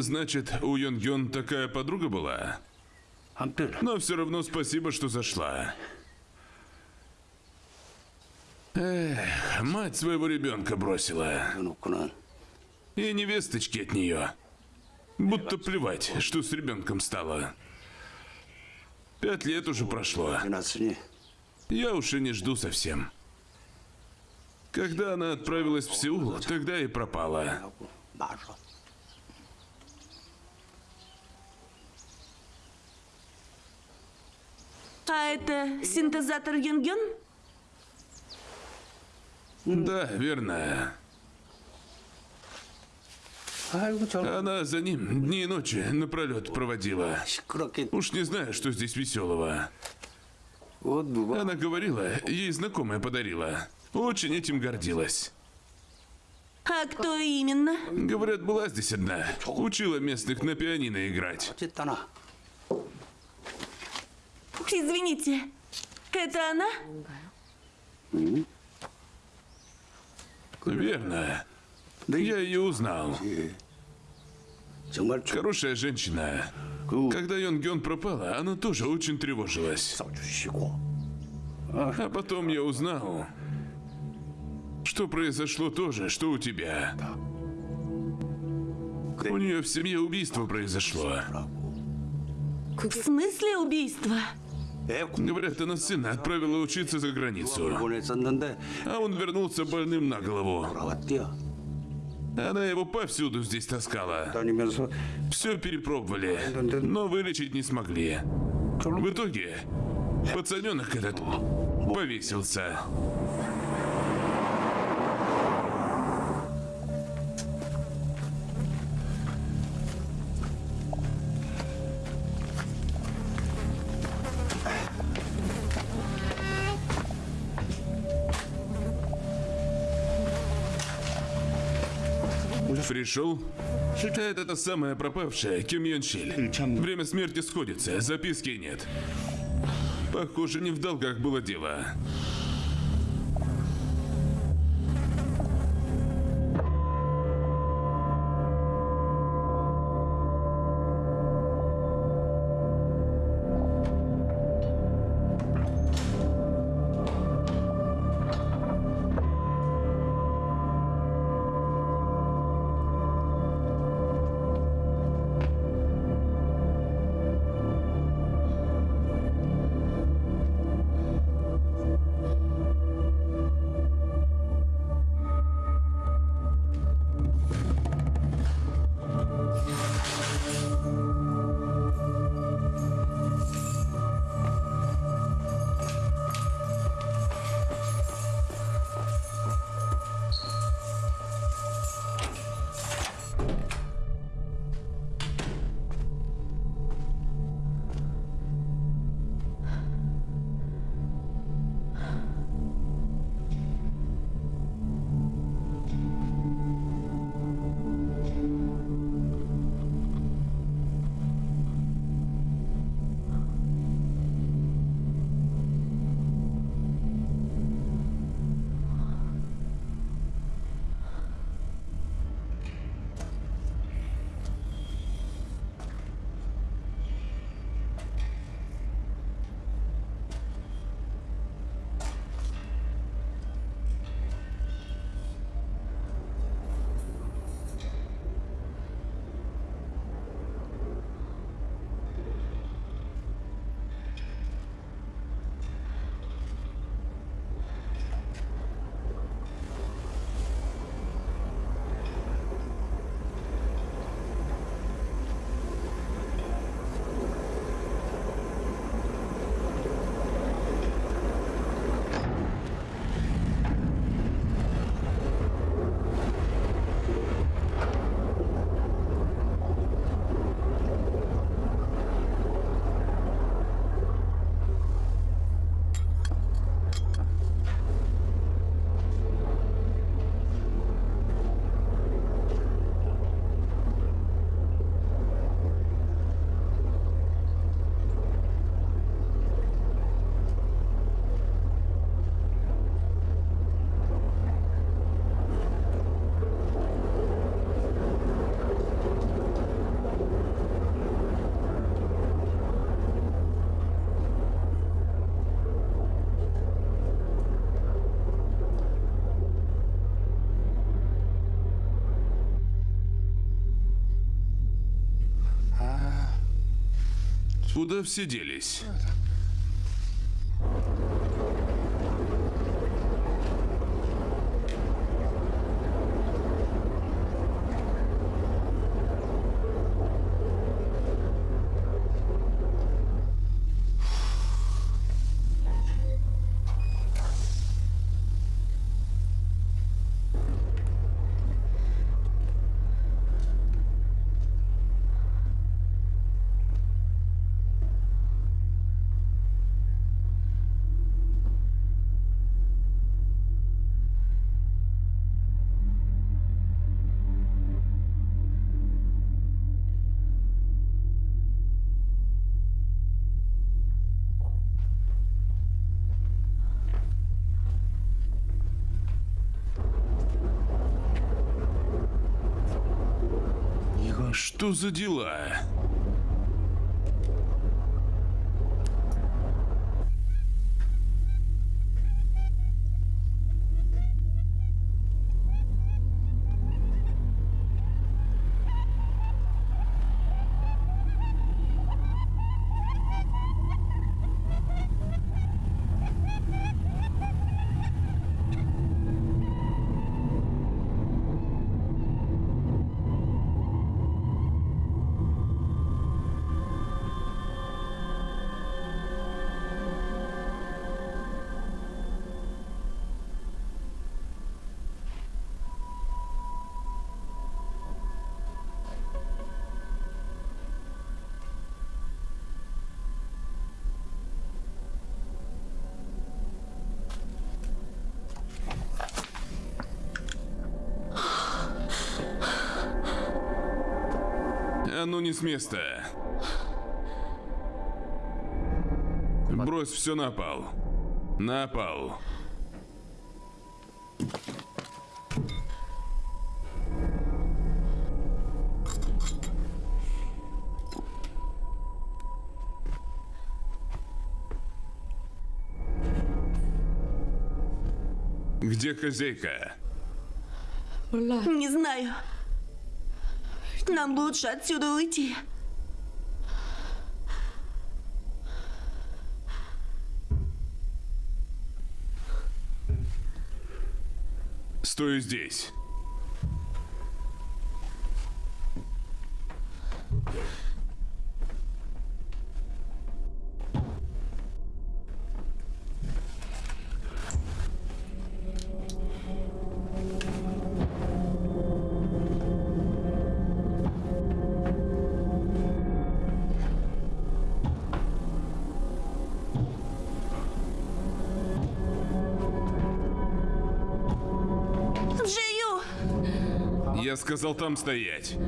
Значит, у Йон Йон такая подруга была? Но все равно спасибо, что зашла. Эх, мать своего ребенка бросила. И невесточки от нее. Будто плевать, что с ребенком стало. Пять лет уже прошло. Я уж и не жду совсем. Когда она отправилась в Сеул, тогда и пропала. А это синтезатор Юнгён? Да, верно. Она за ним дни и ночи напролет проводила. Уж не знаю, что здесь веселого. Она говорила, ей знакомая подарила. Очень этим гордилась. А кто именно? Говорят, была здесь одна. Учила местных на пианино играть. Извините, это она? Верно. Я ее узнал. Хорошая женщина. Когда Йон Гён пропала, она тоже очень тревожилась. А потом я узнал, что произошло то же, что у тебя. У нее в семье убийство произошло. В смысле убийства? Говорят, она сына отправила учиться за границу. А он вернулся больным на голову. Она его повсюду здесь таскала. Все перепробовали, но вылечить не смогли. В итоге пацаненок этот повесился. Пришел? Это та самая пропавшая Ким Йон Шиль. Время смерти сходится, записки нет. Похоже, не в долгах было дело. Куда все делись? Что за дела? Ну не с места. Брось все на пол. На пол. Где хозяйка? Не знаю. Нам лучше отсюда уйти. Стой здесь. Сказал там стоять.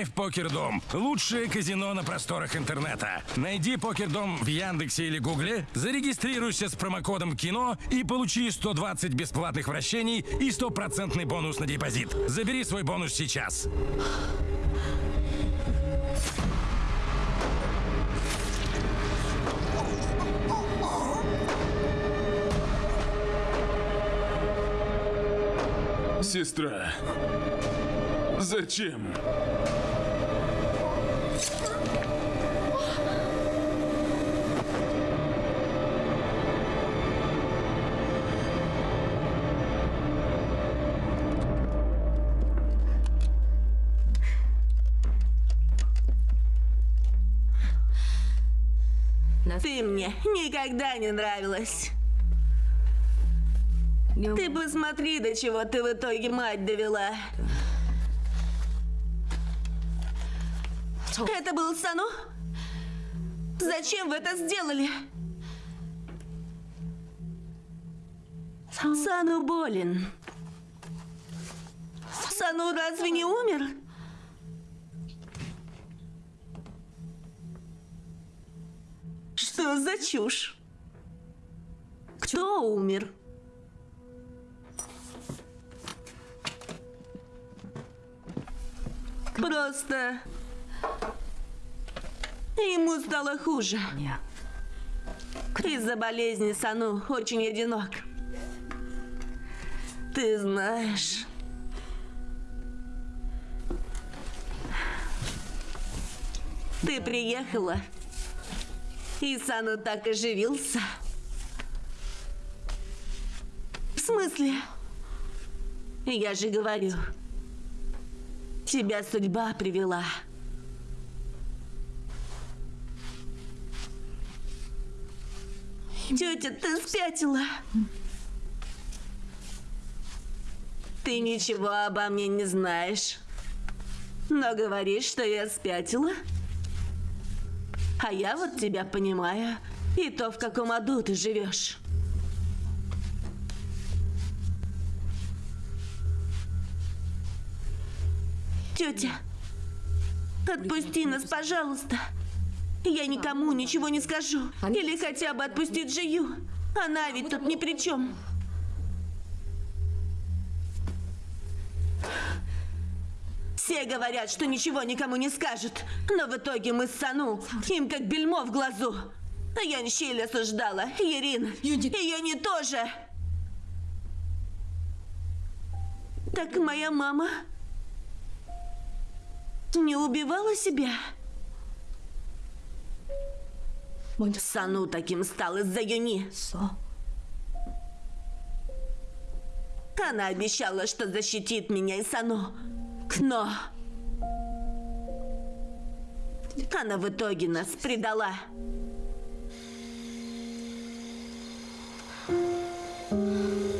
Играй в Покердом. Лучшее казино на просторах интернета. Найди Покердом в Яндексе или Гугле, зарегистрируйся с промокодом КИНО и получи 120 бесплатных вращений и стопроцентный бонус на депозит. Забери свой бонус сейчас. Сестра. Зачем? Ты мне никогда не нравилась. Ты посмотри, до чего ты в итоге мать довела. Это был Сану? Зачем вы это сделали? Сану болен. Сану разве не умер? Что за чушь? Кто умер? Просто ему стало хуже. Из-за болезни Сану очень одинок. Ты знаешь. Ты приехала, и Сану так оживился. В смысле? Я же говорю, тебя судьба привела. Тетя, ты спятила. Ты ничего обо мне не знаешь. Но говоришь, что я спятила. А я вот тебя понимаю. И то, в каком аду ты живешь. Тетя, отпусти нас, пожалуйста. Я никому ничего не скажу. Или хотя бы отпусти Джию. Она ведь тут ни при чем. Все говорят, что ничего никому не скажут. Но в итоге мы с Сану, им как бельмо в глазу. А я Щель осуждала, Ирин. И Яни тоже. Так моя мама не убивала себя? Сану таким стал из-за Юни. Она обещала, что защитит меня и Сану. Но... Она в итоге нас предала. Юля, ты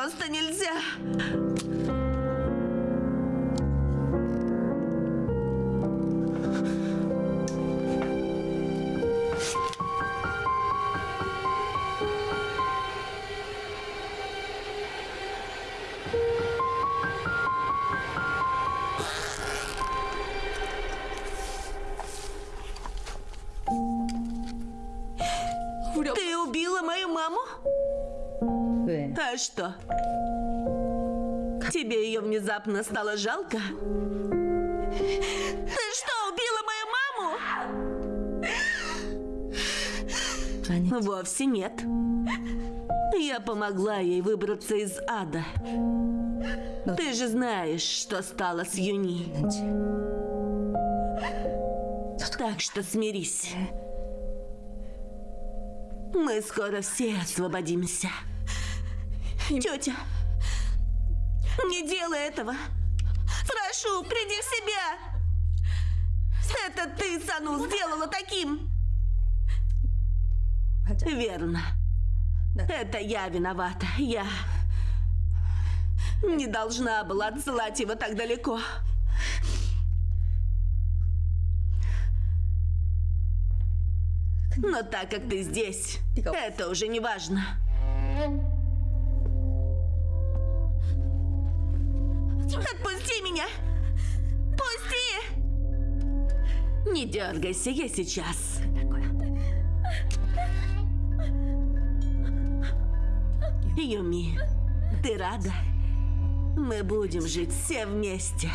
Просто нельзя. А что? Тебе ее внезапно стало жалко? Ты что, убила мою маму? Вовсе нет. Я помогла ей выбраться из ада. Ну, Ты же знаешь, что стало с Юни. Ну, так что смирись. Э? Мы скоро все освободимся. Тетя, не делай этого. Прошу, приди в себя. Это ты Сану сделала таким. Верно. Это я виновата. Я не должна была отсылать его так далеко. Но так как ты здесь, это уже не важно. Отпусти меня! Пусти! Не дергайся, я сейчас. Юми, ты рада? Мы будем жить все вместе.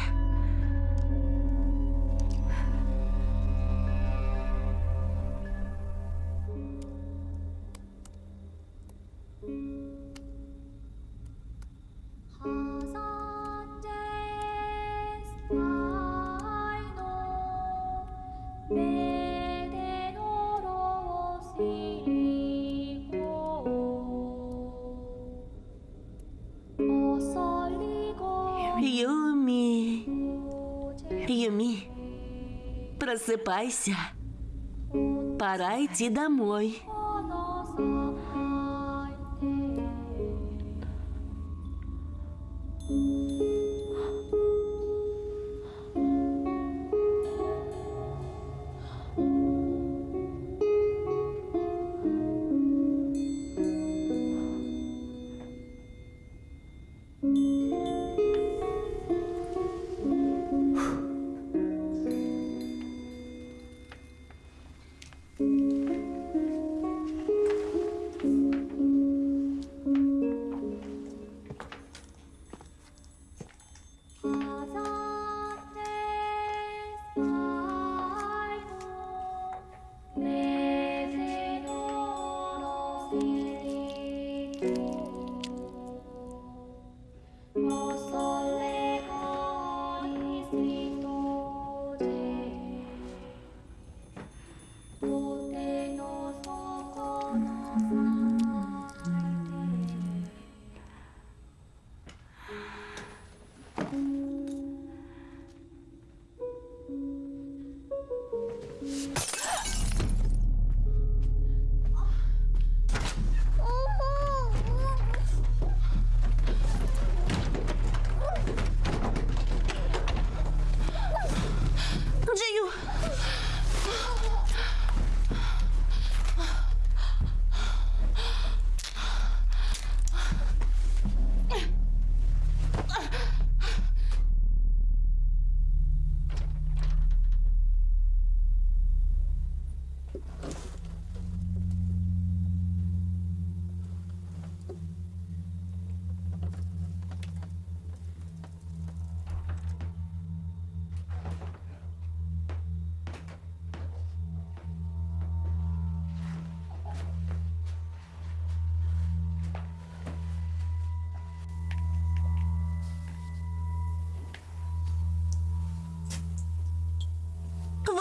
Просыпайся. Пора идти домой.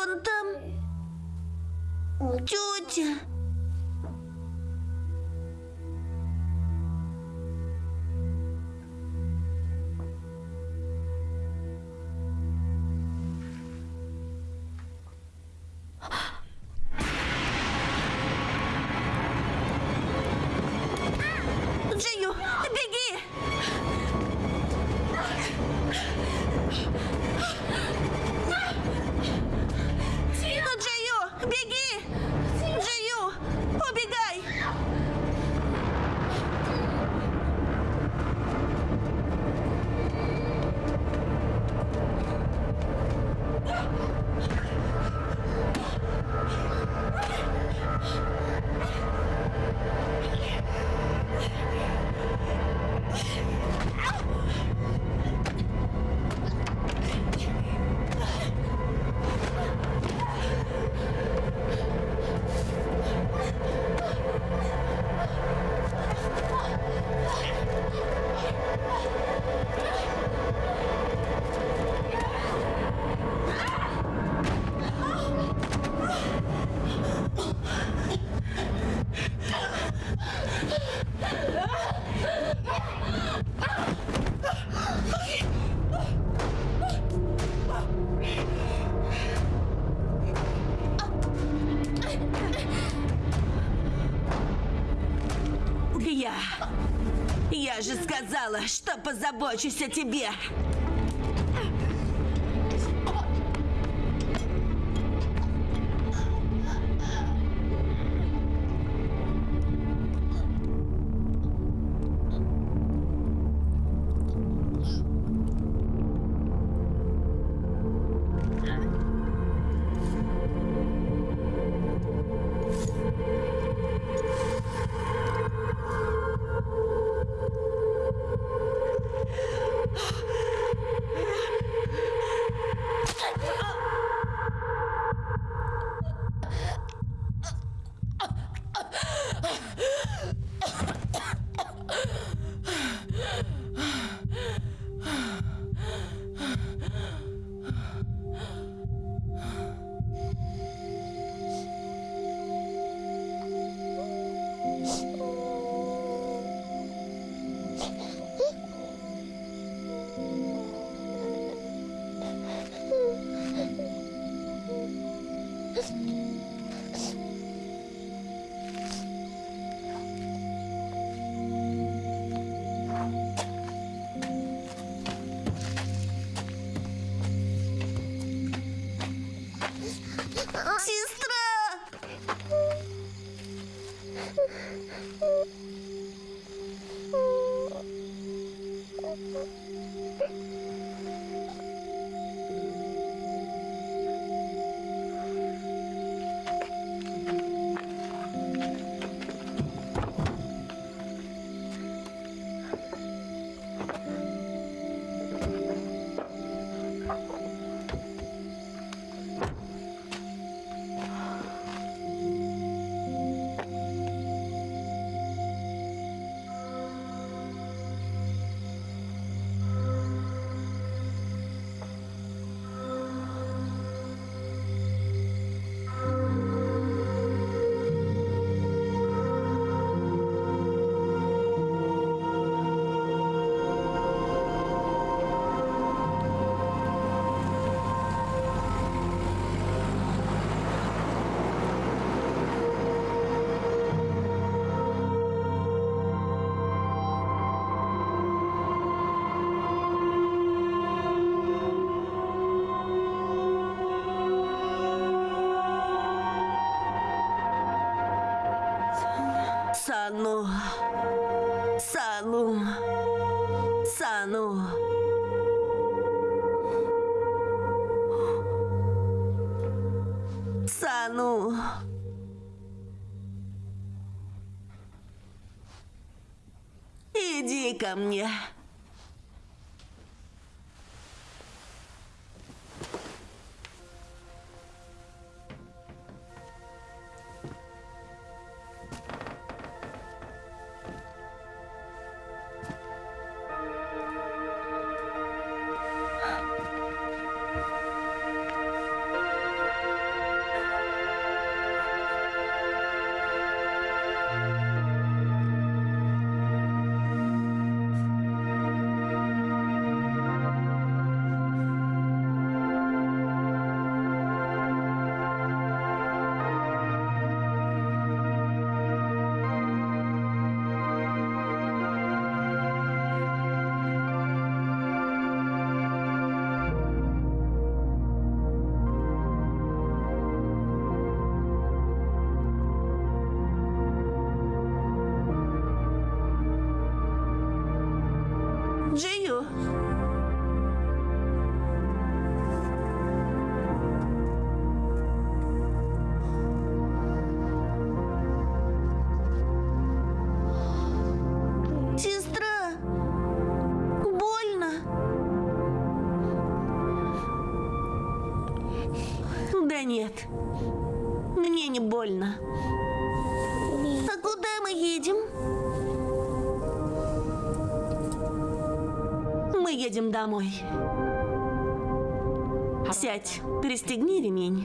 Вон там. Тетя. позабочусь о тебе. yeah едем домой. Сядь, перестегни ремень.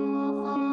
Oh, oh.